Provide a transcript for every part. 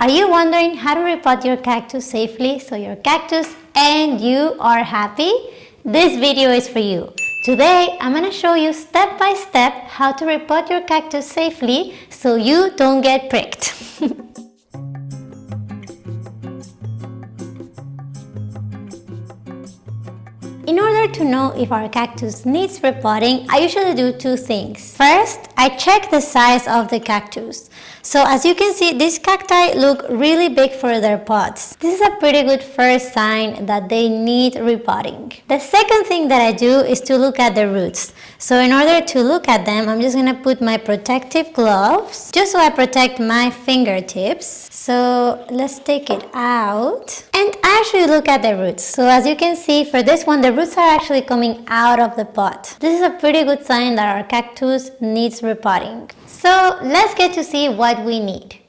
Are you wondering how to repot your cactus safely so your cactus and you are happy? This video is for you. Today, I'm going to show you step by step how to repot your cactus safely so you don't get pricked. to know if our cactus needs repotting, I usually do two things. First, I check the size of the cactus. So as you can see, these cacti look really big for their pots. This is a pretty good first sign that they need repotting. The second thing that I do is to look at the roots. So in order to look at them, I'm just to put my protective gloves just so I protect my fingertips. So let's take it out actually look at the roots. So as you can see, for this one, the roots are actually coming out of the pot. This is a pretty good sign that our cactus needs repotting. So let's get to see what we need.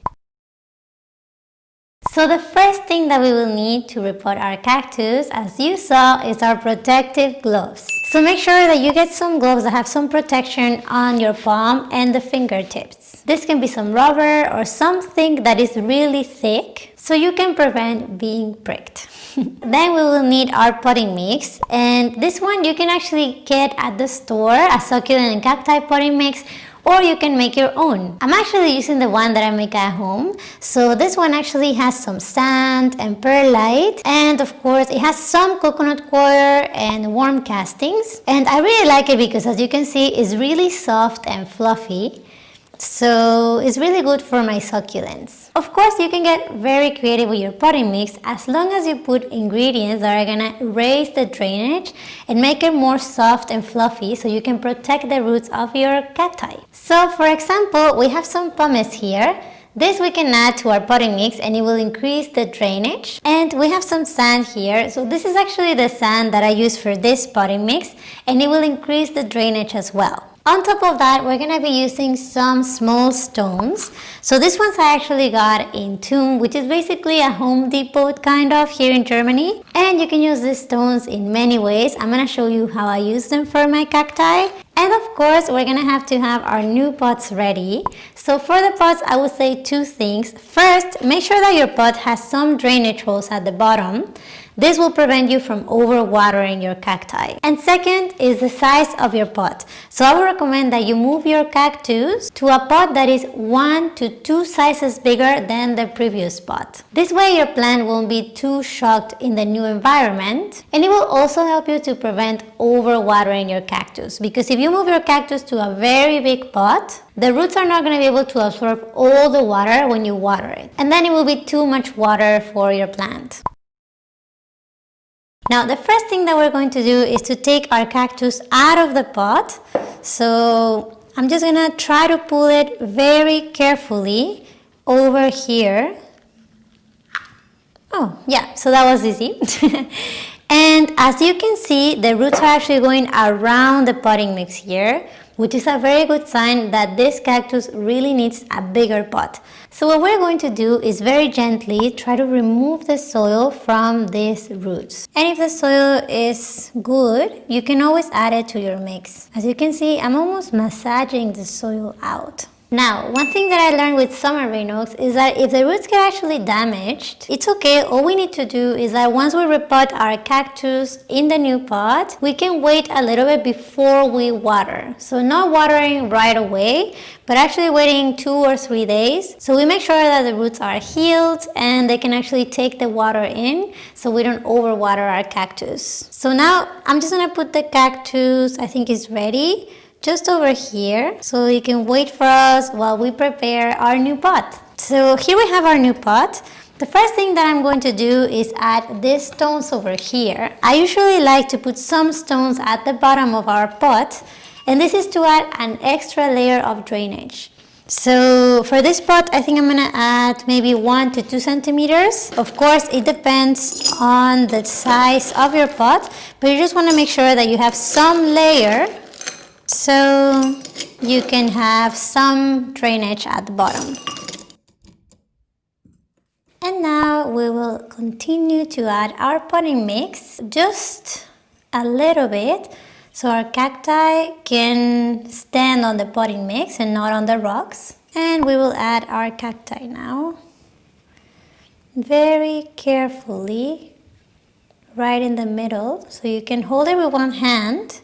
So the first thing that we will need to repot our cactus, as you saw, is our protective gloves. So make sure that you get some gloves that have some protection on your palm and the fingertips. This can be some rubber or something that is really thick so you can prevent being pricked. then we will need our potting mix and this one you can actually get at the store, a succulent and cacti potting mix or you can make your own. I'm actually using the one that I make at home. So this one actually has some sand and perlite and of course it has some coconut coir and worm castings. And I really like it because as you can see it's really soft and fluffy. So it's really good for my succulents. Of course, you can get very creative with your potting mix as long as you put ingredients that are gonna raise the drainage and make it more soft and fluffy so you can protect the roots of your cacti. So for example, we have some pumice here this we can add to our potting mix and it will increase the drainage. And we have some sand here. So this is actually the sand that I use for this potting mix and it will increase the drainage as well. On top of that, we're going to be using some small stones. So this ones I actually got in Toom, which is basically a Home Depot kind of here in Germany. And you can use these stones in many ways. I'm going to show you how I use them for my cacti. And of course, we're going to have to have our new pots ready. So for the pots, I would say two things. First, make sure that your pot has some drainage holes at the bottom. This will prevent you from overwatering your cacti. And second is the size of your pot. So I would recommend that you move your cactus to a pot that is one to two sizes bigger than the previous pot. This way your plant won't be too shocked in the new environment and it will also help you to prevent overwatering your cactus because if you move your cactus to a very big pot, the roots are not going to be able to absorb all the water when you water it and then it will be too much water for your plant. Now the first thing that we're going to do is to take our cactus out of the pot. So I'm just gonna try to pull it very carefully over here. Oh yeah, so that was easy. and as you can see, the roots are actually going around the potting mix here which is a very good sign that this cactus really needs a bigger pot. So what we're going to do is very gently try to remove the soil from these roots. And if the soil is good, you can always add it to your mix. As you can see, I'm almost massaging the soil out. Now, one thing that I learned with summer oaks is that if the roots get actually damaged, it's okay. All we need to do is that once we repot our cactus in the new pot, we can wait a little bit before we water. So not watering right away, but actually waiting two or three days. So we make sure that the roots are healed and they can actually take the water in so we don't overwater our cactus. So now I'm just gonna put the cactus, I think it's ready just over here so you can wait for us while we prepare our new pot. So here we have our new pot. The first thing that I'm going to do is add these stones over here. I usually like to put some stones at the bottom of our pot and this is to add an extra layer of drainage. So for this pot, I think I'm gonna add maybe one to two centimeters. Of course, it depends on the size of your pot, but you just wanna make sure that you have some layer so you can have some drainage at the bottom. And now we will continue to add our potting mix just a little bit so our cacti can stand on the potting mix and not on the rocks. And we will add our cacti now. very carefully right in the middle so you can hold it with one hand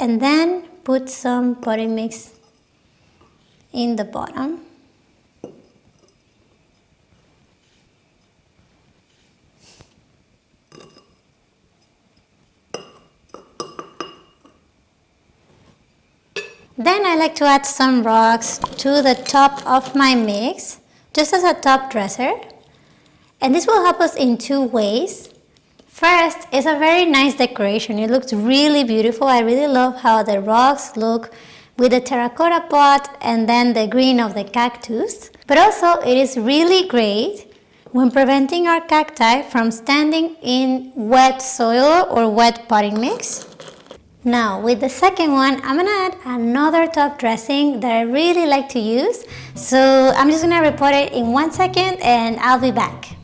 and then put some potting mix in the bottom Then I like to add some rocks to the top of my mix, just as a top dresser. And this will help us in two ways. First, it's a very nice decoration. It looks really beautiful. I really love how the rocks look with the terracotta pot and then the green of the cactus. But also, it is really great when preventing our cacti from standing in wet soil or wet potting mix. Now with the second one, I'm gonna add another top dressing that I really like to use. So I'm just gonna report it in one second and I'll be back.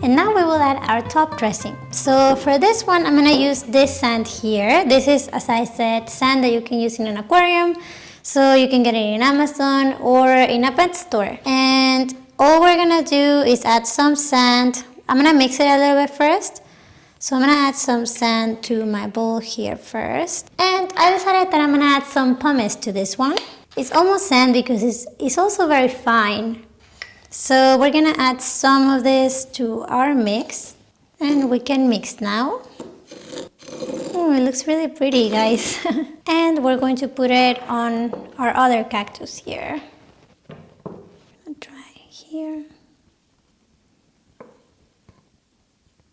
And now we will add our top dressing. So for this one, I'm gonna use this sand here. This is, as I said, sand that you can use in an aquarium. So you can get it in Amazon or in a pet store. And all we're gonna do is add some sand. I'm gonna mix it a little bit first. So I'm gonna add some sand to my bowl here first. And I decided that I'm gonna add some pumice to this one. It's almost sand because it's, it's also very fine. So we're gonna add some of this to our mix and we can mix now. Oh, it looks really pretty guys. and we're going to put it on our other cactus here. Try here.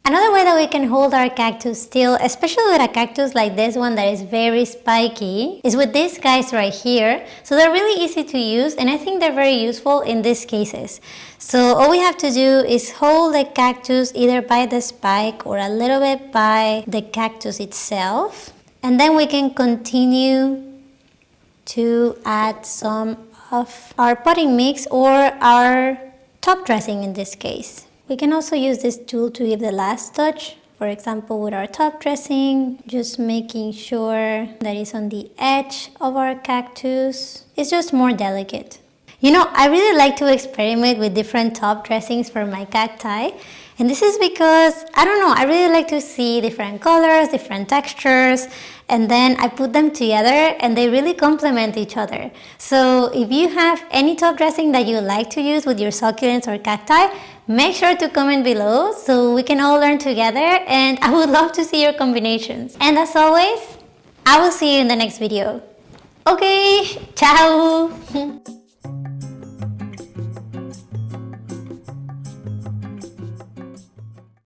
Another way that we can hold our cactus still, especially with a cactus like this one that is very spiky, is with these guys right here. So they're really easy to use and I think they're very useful in these cases. So all we have to do is hold the cactus either by the spike or a little bit by the cactus itself. And then we can continue to add some of our potting mix or our top dressing in this case. We can also use this tool to give the last touch. For example, with our top dressing, just making sure that it's on the edge of our cactus. It's just more delicate. You know, I really like to experiment with different top dressings for my cacti. And this is because, I don't know, I really like to see different colors, different textures, and then I put them together and they really complement each other. So if you have any top dressing that you like to use with your succulents or cacti, make sure to comment below so we can all learn together and I would love to see your combinations. And as always, I will see you in the next video. Okay, ciao!